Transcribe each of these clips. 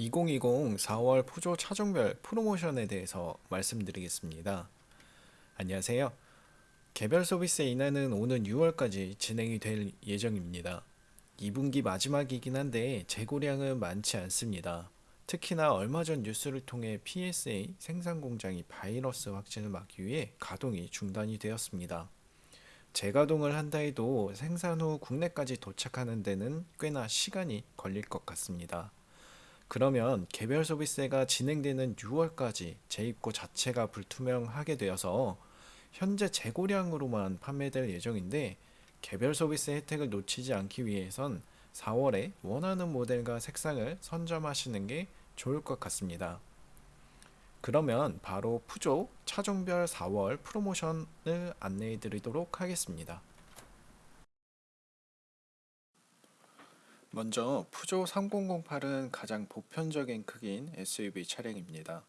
2020 4월 푸조 차종별 프로모션에 대해서 말씀드리겠습니다. 안녕하세요. 개별 서비스 인하는 오는 6월까지 진행이 될 예정입니다. 2분기 마지막이긴 한데 재고량은 많지 않습니다. 특히나 얼마 전 뉴스를 통해 PSA 생산 공장이 바이러스 확진을 막기 위해 가동이 중단이 되었습니다. 재가동을 한다 해도 생산 후 국내까지 도착하는 데는 꽤나 시간이 걸릴 것 같습니다. 그러면 개별 소비세가 진행되는 6월까지 재입고 자체가 불투명하게 되어서 현재 재고량으로만 판매될 예정인데 개별 소비세 혜택을 놓치지 않기 위해선 4월에 원하는 모델과 색상을 선점하시는 게 좋을 것 같습니다. 그러면 바로 푸조 차종별 4월 프로모션을 안내해 드리도록 하겠습니다. 먼저 푸조 3008은 가장 보편적인 크기인 SUV 차량입니다.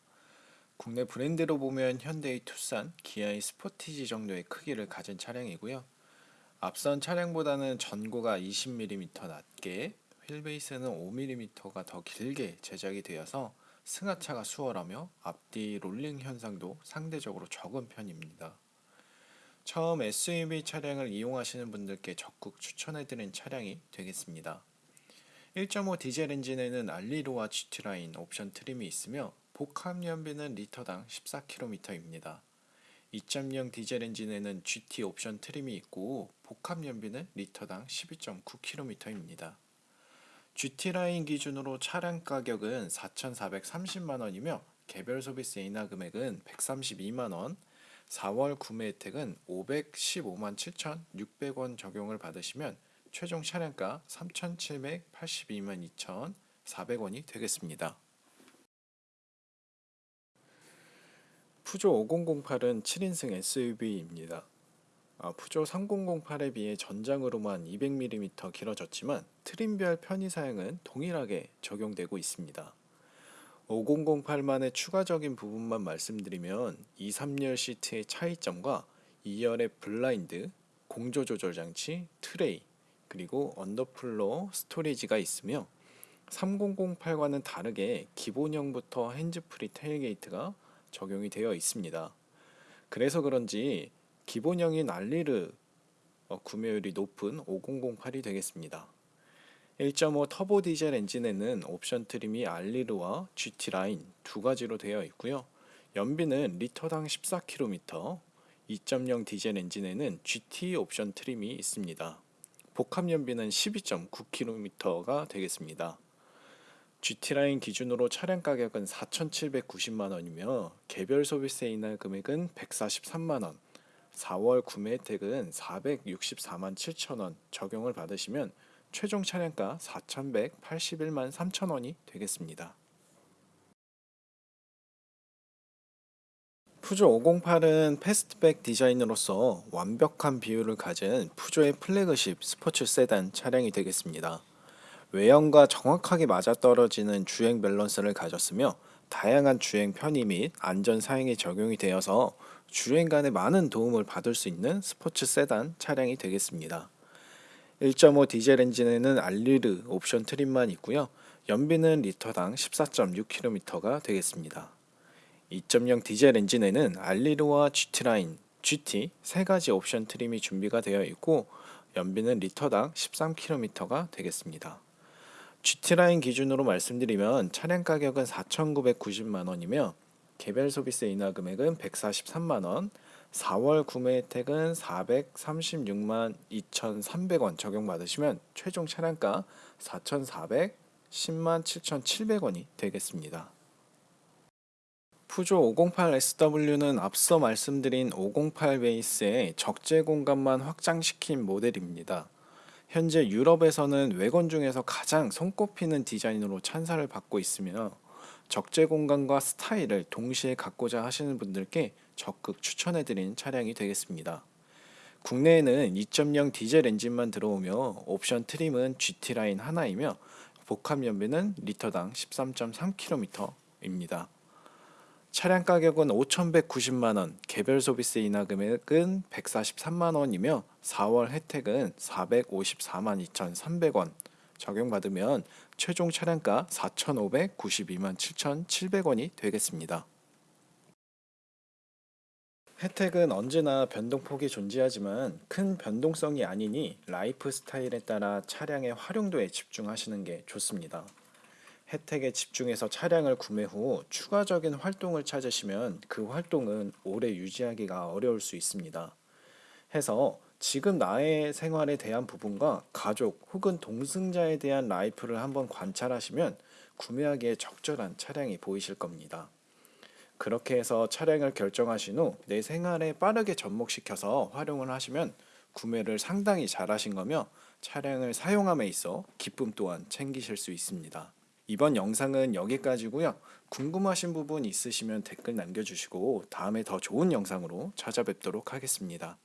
국내 브랜드로 보면 현대의 투싼, 기아의 스포티지 정도의 크기를 가진 차량이고요. 앞선 차량보다는 전고가 20mm 낮게, 휠베이스는 5mm가 더 길게 제작이 되어서 승하차가 수월하며 앞뒤 롤링 현상도 상대적으로 적은 편입니다. 처음 SUV 차량을 이용하시는 분들께 적극 추천해드린 차량이 되겠습니다. 1.5 디젤 엔진에는 알리로와 GT라인 옵션 트림이 있으며 복합 연비는 리터당 14km입니다. 2.0 디젤 엔진에는 GT 옵션 trim이 있고 복합 연비는 리터당 12.9km입니다. GT Line 기준으로 차량 가격은 4,430만원이며 개별 소비세 인하 금액은 132만원, 4월 구매 혜택은 515만 7,600원 적용을 받으시면 최종 차량가 3,782만 2,400원이 되겠습니다. 푸조 5008은 7인승 SUV입니다. 아, 푸조 3008에 비해 전장으로만 200mm 길어졌지만 트림별 편의 사양은 동일하게 적용되고 있습니다. 5008만의 추가적인 부분만 말씀드리면 2, 3열 시트의 차이점과 2열의 블라인드, 공조 조절 장치, 트레이, 그리고 underfloor storage가 있으며 3008과는 다르게 기본형부터 hands-free tailgate가 적용이 되어 있습니다. 그래서 그런지 기본형인 Allure 어, 구매율이 높은 5008이 되겠습니다. 1.5 터보 디젤 엔진에는 옵션 트림이 알리르와 GT 라인 두 가지로 되어 있고요. 연비는 리터당 14km, 2.0 디젤 엔진에는 GT 옵션 트림이 있습니다. 복합 연비는 12.9km가 되겠습니다. GT라인 기준으로 차량 가격은 4,790만원이며 개별 소비세 인하 금액은 143만원, 4월 구매 혜택은 464만 7천원 적용을 받으시면 최종 차량가 4,181만 3천원이 되겠습니다. 푸조 508은 fastback 디자인으로서 완벽한 비율을 가진 푸조의 플래그십 스포츠 세단 차량이 되겠습니다. 외형과 정확하게 맞아떨어지는 주행 밸런스를 가졌으며 다양한 주행 편의 및 안전 사양이 적용이 되어서 주행 간에 많은 도움을 받을 수 있는 스포츠 세단 차량이 되겠습니다. 1.5 디젤 엔진에는 Allure 옵션 trim만 있고요. 연비는 리터당 14.6km가 되겠습니다. 2.0 디젤 엔진에는 알리르와 GT라인, GT 세 가지 옵션 트림이 준비가 되어 있고 연비는 리터당 13km가 되겠습니다. GT라인 기준으로 말씀드리면 차량 가격은 4,990만원이며 개별 소비세 인하 금액은 143만원, 4월 구매 혜택은 436만 2,300원 적용받으시면 최종 차량가 4,410만 7,700원이 되겠습니다. 푸조 508SW는 앞서 말씀드린 508 베이스의 적재 공간만 확장시킨 모델입니다. 현재 유럽에서는 외관 중에서 가장 손꼽히는 디자인으로 찬사를 받고 있으며 적재 공간과 스타일을 동시에 갖고자 하시는 분들께 적극 추천해드린 차량이 되겠습니다. 국내에는 2.0 디젤 엔진만 들어오며 옵션 트림은 GT라인 하나이며 복합 연비는 리터당 13.3km입니다. 차량 가격은 5,190만원, 개별 소비세 인하 금액은 143만원이며 4월 혜택은 454만 2,300원 적용받으면 최종 차량가 4,592만 7,700원이 되겠습니다. 혜택은 언제나 변동폭이 존재하지만 큰 변동성이 아니니 라이프 스타일에 따라 차량의 활용도에 집중하시는 게 좋습니다. 혜택에 집중해서 차량을 구매 후 추가적인 활동을 찾으시면 그 활동은 오래 유지하기가 어려울 수 있습니다. 해서 지금 나의 생활에 대한 부분과 가족 혹은 동승자에 대한 라이프를 한번 관찰하시면 구매하기에 적절한 차량이 보이실 겁니다. 그렇게 해서 차량을 결정하신 후 내 생활에 빠르게 접목시켜서 활용을 하시면 구매를 상당히 잘하신 거며 차량을 사용함에 있어 기쁨 또한 챙기실 수 있습니다. 이번 영상은 여기까지고요. 궁금하신 부분 있으시면 댓글 남겨주시고 다음에 더 좋은 영상으로 찾아뵙도록 하겠습니다.